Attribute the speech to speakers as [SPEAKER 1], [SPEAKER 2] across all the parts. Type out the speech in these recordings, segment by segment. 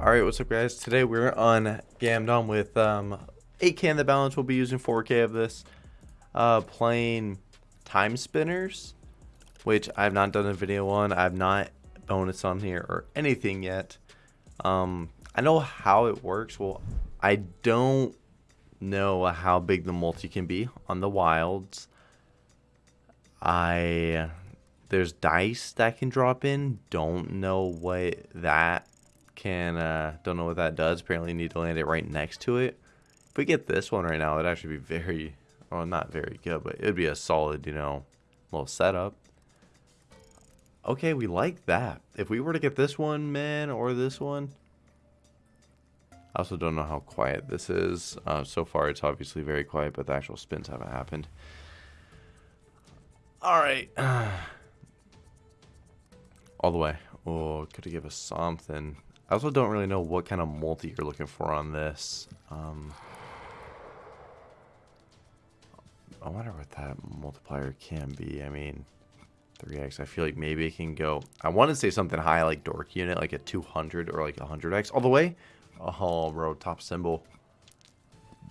[SPEAKER 1] Alright, what's up guys? Today we're on Gamdom with um, 8k in the balance. We'll be using 4k of this. Uh, playing Time Spinners, which I've not done a video on. I've not bonus on here or anything yet. Um, I know how it works. Well, I don't know how big the multi can be on the wilds. I there's dice that can drop in. Don't know what that can, uh, don't know what that does. Apparently need to land it right next to it. If we get this one right now, it'd actually be very, well, not very good, but it'd be a solid, you know, little setup. Okay, we like that. If we were to get this one, man, or this one, I also don't know how quiet this is. Uh, so far, it's obviously very quiet, but the actual spins haven't happened. All right. All the way. Oh, could have give us something. I also don't really know what kind of multi you're looking for on this. Um, I wonder what that multiplier can be. I mean, 3x. I feel like maybe it can go... I want to say something high like Dork Unit, like a 200 or like 100x. All the way? Oh, bro, top symbol.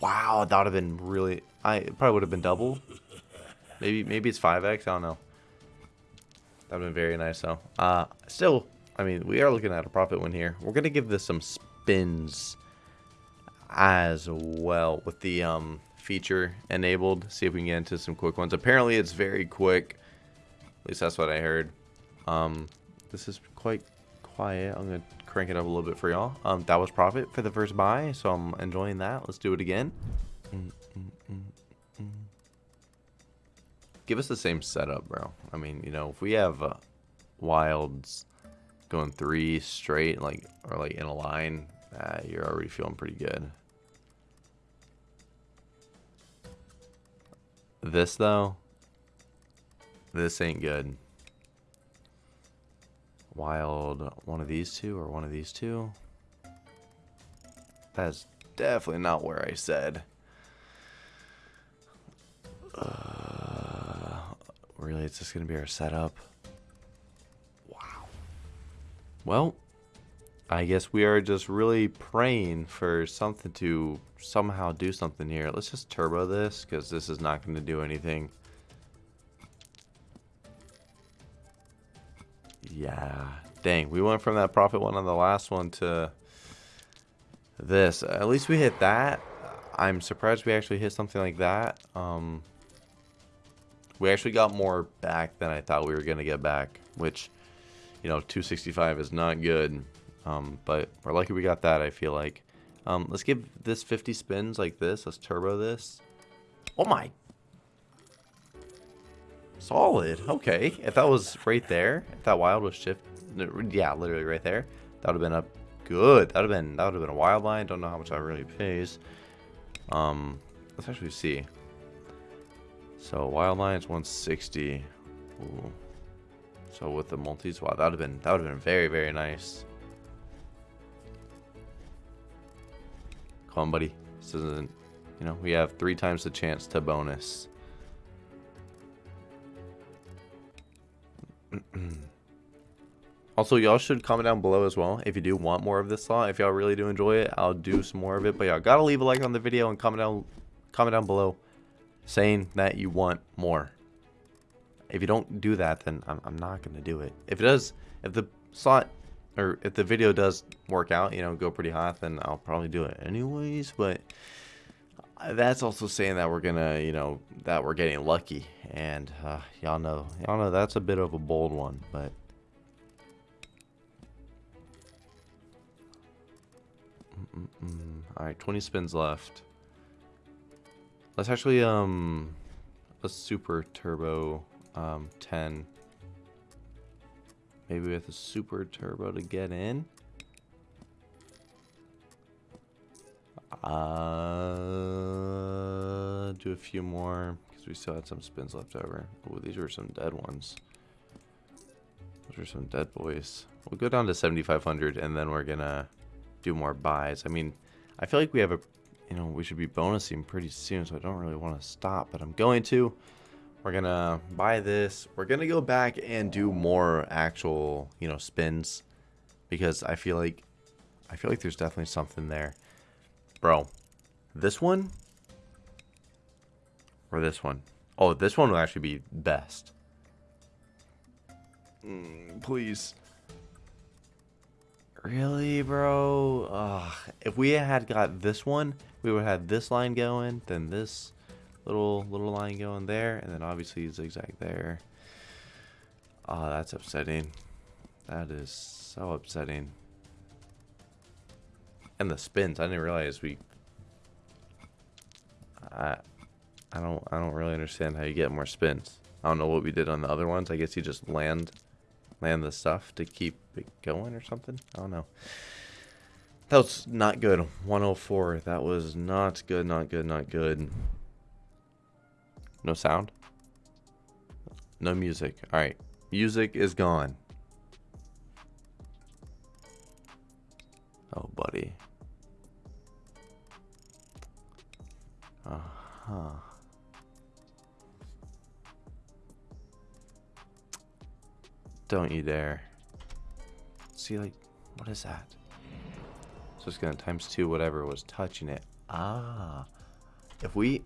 [SPEAKER 1] Wow, that would have been really... I probably would have been double. Maybe maybe it's 5x. I don't know. That would have been very nice, though. Uh, still, I mean, we are looking at a profit win here. We're going to give this some spins as well with the um, feature enabled. See if we can get into some quick ones. Apparently, it's very quick. At least that's what I heard. Um, this is quite quiet. I'm going to crank it up a little bit for y'all. Um, that was profit for the first buy, so I'm enjoying that. Let's do it again. Mm, mm, mm, Give us the same setup, bro. I mean, you know, if we have uh, wilds going three straight, like or like in a line, uh, you're already feeling pretty good. This though, this ain't good. Wild, one of these two or one of these two. That's definitely not where I said. Uh, really, it's just gonna be our setup. Well, I guess we are just really praying for something to somehow do something here. Let's just turbo this because this is not going to do anything. Yeah. Dang, we went from that profit one on the last one to this. At least we hit that. I'm surprised we actually hit something like that. Um, we actually got more back than I thought we were going to get back, which you know, 265 is not good. Um, but we're lucky we got that, I feel like. Um, let's give this 50 spins like this. Let's turbo this. Oh my. Solid. Okay. If that was right there, if that wild was shift, yeah, literally right there, that would have been up good. That would have been, that would have been a wild line. Don't know how much that really pays. Um, let's actually see. So wild line is 160. Ooh. So with the multis, wow, that would have been that would have been very very nice. Come on, buddy. This isn't, you know, we have three times the chance to bonus. also, y'all should comment down below as well if you do want more of this slot. If y'all really do enjoy it, I'll do some more of it. But y'all gotta leave a like on the video and comment down comment down below saying that you want more. If you don't do that, then I'm, I'm not going to do it. If it does, if the slot, or if the video does work out, you know, go pretty hot, then I'll probably do it anyways. But that's also saying that we're going to, you know, that we're getting lucky. And uh, y'all know, y'all know that's a bit of a bold one, but... Mm -mm -mm. Alright, 20 spins left. Let's actually, um, let's super turbo um, 10. Maybe with a super turbo to get in. Uh, do a few more because we still had some spins left over. Oh, these were some dead ones. Those are some dead boys. We'll go down to 7,500 and then we're gonna do more buys. I mean, I feel like we have a, you know, we should be bonusing pretty soon, so I don't really want to stop, but I'm going to. We're gonna buy this. We're gonna go back and do more actual, you know, spins because I feel like I feel like there's definitely something there. Bro, this one or this one? Oh, this one will actually be best. Mm, please. Really, bro? Ugh. If we had got this one, we would have this line going, then this little little line going there, and then obviously zigzag there. Oh, that's upsetting. That is so upsetting. And the spins, I didn't realize we... I, I don't I don't really understand how you get more spins. I don't know what we did on the other ones. I guess you just land land the stuff to keep it going or something. I don't know. That was not good. 104. That was not good, not good, not good. No sound? No music. Alright. Music is gone. Oh, buddy. Uh-huh. Don't you dare. See, like, what is that? So it's gonna times two whatever was touching it. Ah. If we...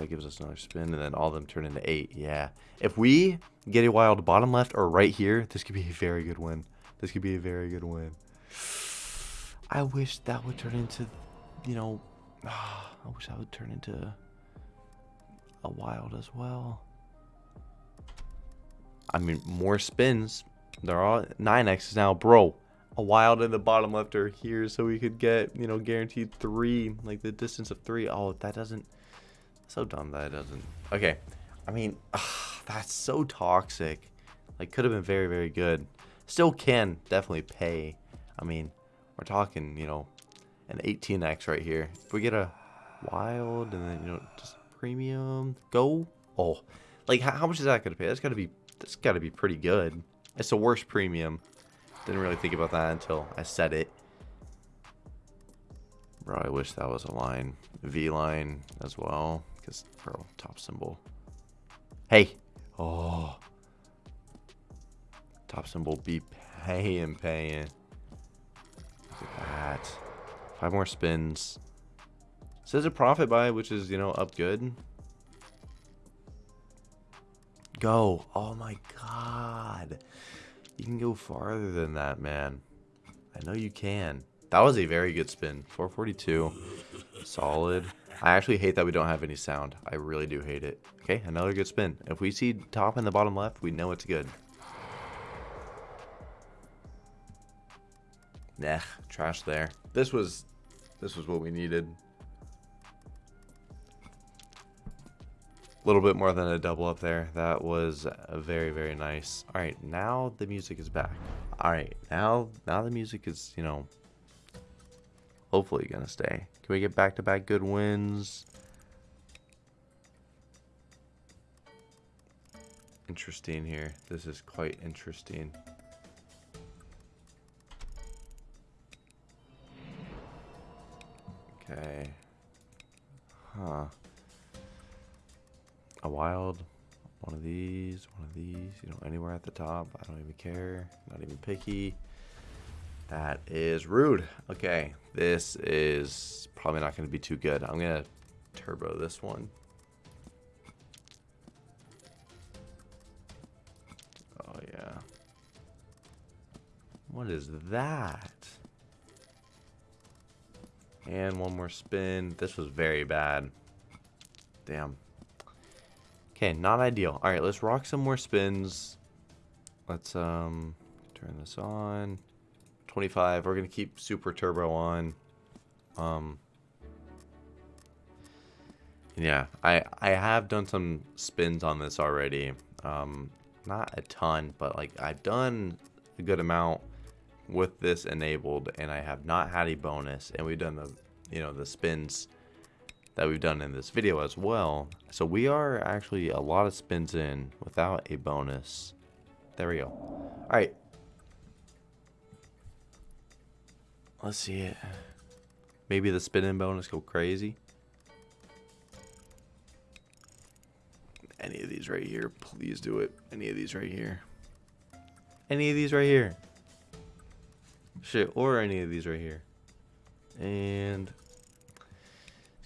[SPEAKER 1] That gives us another spin, and then all of them turn into eight. Yeah. If we get a wild bottom left or right here, this could be a very good win. This could be a very good win. I wish that would turn into, you know... I wish that would turn into a wild as well. I mean, more spins. They're all 9x now, bro. A wild in the bottom left or here so we could get, you know, guaranteed three, like the distance of three. Oh, that doesn't, so dumb that it doesn't. Okay, I mean, ugh, that's so toxic. Like, could have been very, very good. Still can definitely pay. I mean, we're talking, you know, an 18x right here. If we get a wild and then, you know, just premium, go. Oh, like, how, how much is that going to pay? That's got to be that's got to be pretty good. It's the worst premium. Didn't really think about that until I said it. Bro, I wish that was a line. V line as well. Because, bro, top symbol. Hey. Oh. Top symbol be paying, paying. Look at that. Five more spins. Says a profit buy, which is, you know, up good. Go. Oh my god. You can go farther than that, man. I know you can. That was a very good spin. 442. Solid. I actually hate that we don't have any sound. I really do hate it. Okay, another good spin. If we see top and the bottom left, we know it's good. Nah, trash there. This was this was what we needed. A little bit more than a double up there. That was very, very nice. All right, now the music is back. All right, now now the music is, you know, hopefully to stay. Can we get back-to-back -back good wins? Interesting here. This is quite interesting. Okay. Huh a wild, one of these, one of these, you know, anywhere at the top. I don't even care. Not even picky. That is rude. Okay, this is probably not going to be too good. I'm going to turbo this one. Oh, yeah. What is that? And one more spin. This was very bad. Damn. Okay, not ideal. All right, let's rock some more spins. Let's um turn this on. 25. We're gonna keep super turbo on. Um. Yeah, I I have done some spins on this already. Um, not a ton, but like I've done a good amount with this enabled, and I have not had a bonus. And we've done the you know the spins that we've done in this video as well. So we are actually a lot of spins in without a bonus. There we go. All right. Let's see it. Maybe the spin in bonus go crazy. Any of these right here, please do it. Any of these right here. Any of these right here. Shit, or any of these right here. And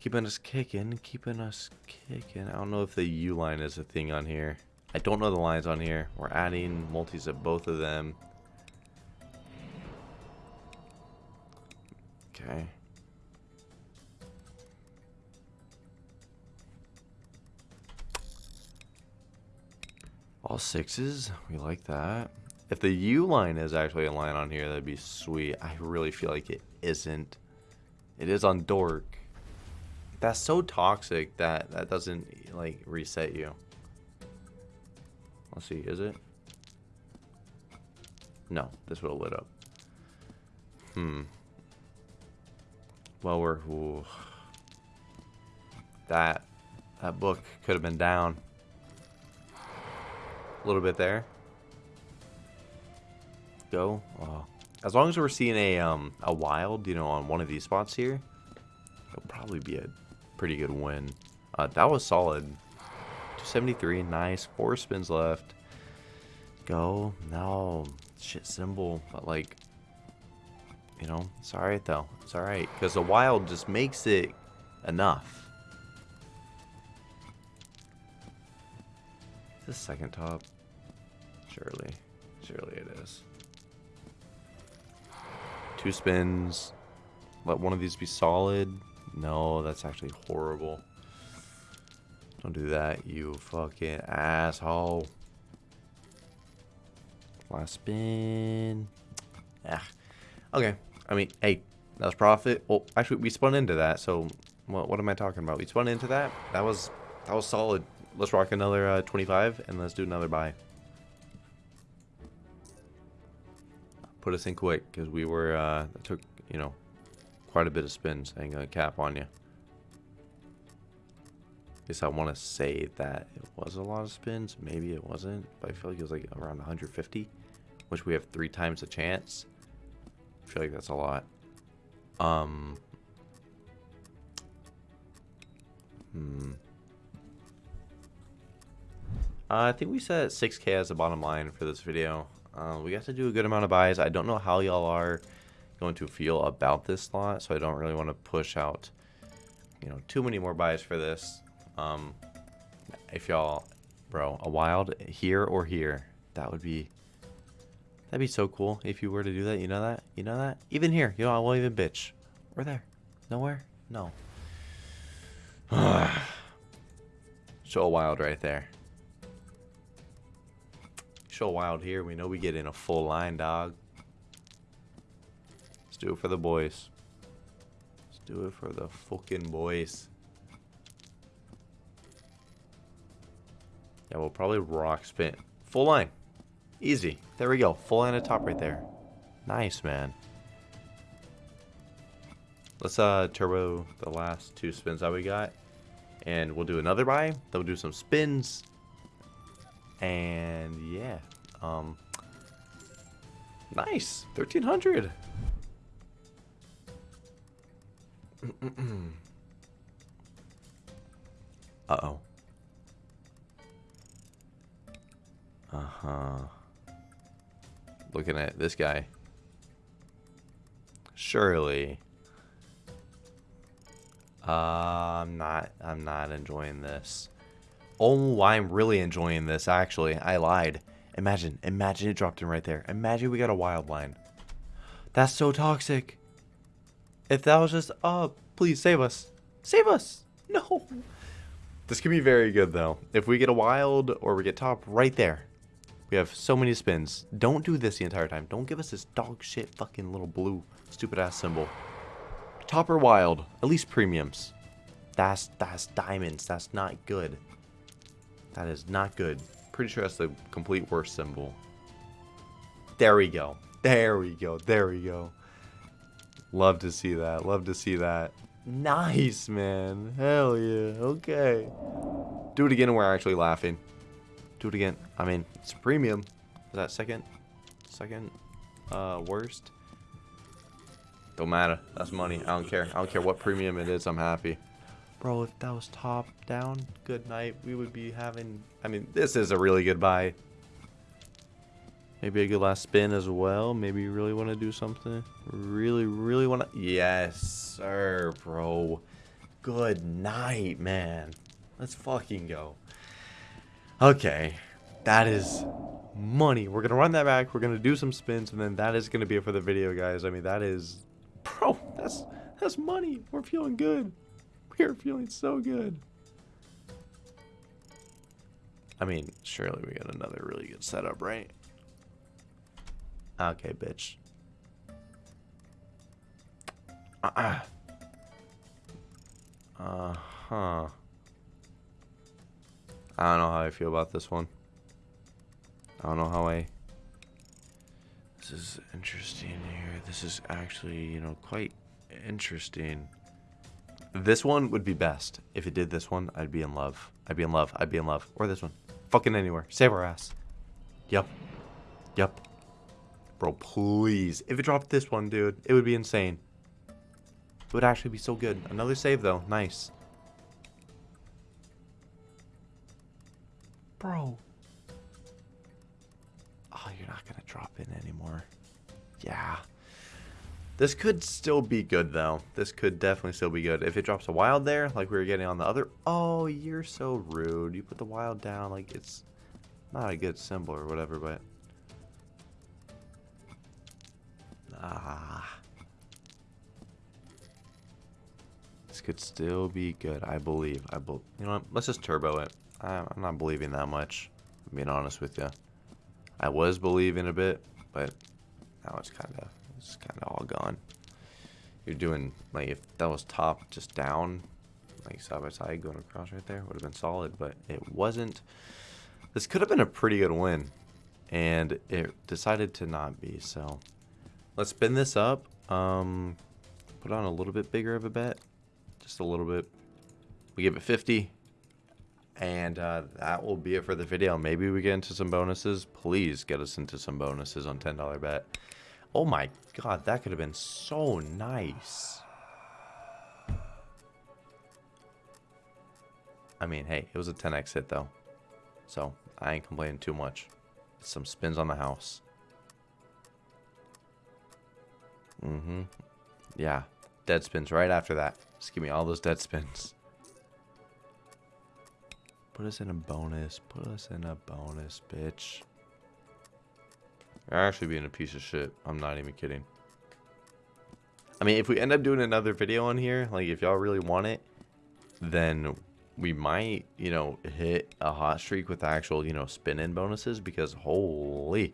[SPEAKER 1] keeping us kicking, keeping us kicking. I don't know if the U line is a thing on here. I don't know the lines on here. We're adding multis of both of them. Okay. All sixes. We like that. If the U line is actually a line on here, that'd be sweet. I really feel like it isn't. It is on Dork. That's so toxic that that doesn't, like, reset you. Let's see, is it? No, this would have lit up. Hmm. Well, we're... Ooh. That, that book could have been down. A little bit there. Go. Oh. As long as we're seeing a um a wild, you know, on one of these spots here, it'll probably be a pretty good win. Uh, that was solid. 273, nice. Four spins left. Go. No. Shit symbol. But like, you know, it's alright though. It's alright. Because the wild just makes it enough. The second top? Surely. Surely it is. Two spins. Let one of these be solid. No, that's actually horrible. Don't do that, you fucking asshole. Last spin. Ah. Okay. I mean, hey, that was profit. Well, actually, we spun into that. So, what, what am I talking about? We spun into that. That was that was solid let's rock another uh, 25 and let's do another buy. Put us in quick because we were, uh, took, you know, quite a bit of spins. I ain't gonna cap on you. Guess I want to say that it was a lot of spins. Maybe it wasn't, but I feel like it was like around 150, which we have three times the chance. I feel like that's a lot. Um. Hmm. Uh, I think we set 6k as the bottom line for this video. Uh, we got to do a good amount of buys. I don't know how y'all are going to feel about this slot, so I don't really want to push out, you know, too many more buys for this. Um, if y'all, bro, a wild here or here, that would be, that'd be so cool if you were to do that. You know that? You know that? Even here, you know, I won't even bitch. We're there. Nowhere? No. Show wild right there. Show wild here. We know we get in a full line, dog. Let's do it for the boys. Let's do it for the fucking boys. Yeah, we'll probably rock spin. Full line. Easy. There we go. Full line at top right there. Nice, man. Let's uh turbo the last two spins that we got. And we'll do another buy. Then we'll do some spins. And yeah, um, nice, 1300. Uh-oh. Uh-huh. Looking at this guy. Surely. Uh, I'm not, I'm not enjoying this. Oh, I'm really enjoying this, actually. I lied. Imagine, imagine it dropped in right there. Imagine we got a wild line. That's so toxic. If that was just, oh, please save us. Save us. No. This could be very good, though. If we get a wild or we get top right there. We have so many spins. Don't do this the entire time. Don't give us this dog shit fucking little blue stupid ass symbol. Topper wild. At least premiums. That's, that's diamonds. That's not good. That is not good. Pretty sure that's the complete worst symbol. There we go. There we go. There we go. Love to see that. Love to see that. Nice, man. Hell yeah. Okay. Do it again and we're actually laughing. Do it again. I mean, it's premium. Is that second? Second uh, worst? Don't matter. That's money. I don't care. I don't care what premium it is. I'm happy. Bro, if that was top down, good night. We would be having... I mean, this is a really good buy. Maybe a good last spin as well. Maybe you really want to do something. Really, really want to. Yes, sir, bro. Good night, man. Let's fucking go. Okay. That is money. We're going to run that back. We're going to do some spins. And then that is going to be it for the video, guys. I mean, that is... Bro, that's, that's money. We're feeling good. We're feeling so good. I mean, surely we got another really good setup, right? Okay, bitch. Uh-uh. Uh-huh. I don't know how I feel about this one. I don't know how I... This is interesting here. This is actually, you know, quite interesting. This one would be best. If it did this one, I'd be in love. I'd be in love. I'd be in love. Or this one. Fucking anywhere. Save our ass. Yep. Yep. Bro, please. If it dropped this one, dude, it would be insane. It would actually be so good. Another save, though. Nice. Bro. Oh, you're not going to drop in anymore. Yeah. This could still be good, though. This could definitely still be good. If it drops a wild there, like we were getting on the other... Oh, you're so rude. You put the wild down like it's not a good symbol or whatever, but... Ah. This could still be good, I believe. I be You know what? Let's just turbo it. I'm not believing that much, I'm being honest with you. I was believing a bit, but now it's kind of it's kind of all gone. You're doing, like, if that was top just down, like side by side going across right there, would have been solid, but it wasn't. This could have been a pretty good win, and it decided to not be, so let's spin this up. Um, put on a little bit bigger of a bet, just a little bit. We give it 50, and uh, that will be it for the video. Maybe we get into some bonuses. Please get us into some bonuses on $10 bet. Oh my god, that could have been so nice. I mean, hey, it was a 10x hit though. So, I ain't complaining too much. Some spins on the house. Mm-hmm. Yeah. Dead spins right after that. Just give me all those dead spins. Put us in a bonus. Put us in a bonus, bitch. You're actually being a piece of shit. I'm not even kidding. I mean, if we end up doing another video on here, like if y'all really want it, then we might, you know, hit a hot streak with actual, you know, spin-in bonuses because holy.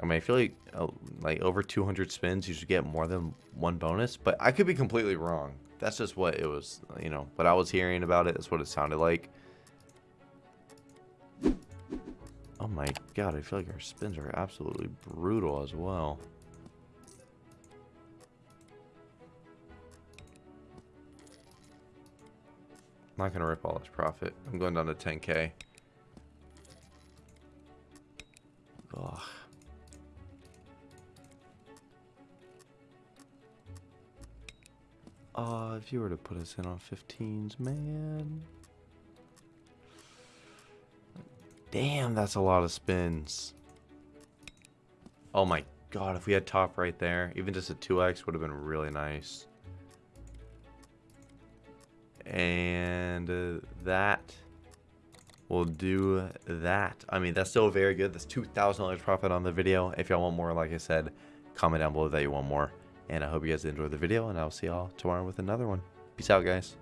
[SPEAKER 1] I mean, I feel like uh, like over 200 spins, you should get more than one bonus, but I could be completely wrong. That's just what it was, you know, what I was hearing about it. That's what it sounded like. Oh my god, I feel like our spins are absolutely brutal as well. I'm not going to rip all this profit. I'm going down to 10k. Ugh. Uh, if you were to put us in on 15s, man. Damn, that's a lot of spins. Oh my god, if we had top right there, even just a 2x would have been really nice. And uh, that will do that. I mean, that's still very good. That's $2,000 profit on the video. If y'all want more, like I said, comment down below that you want more. And I hope you guys enjoyed the video, and I'll see y'all tomorrow with another one. Peace out, guys.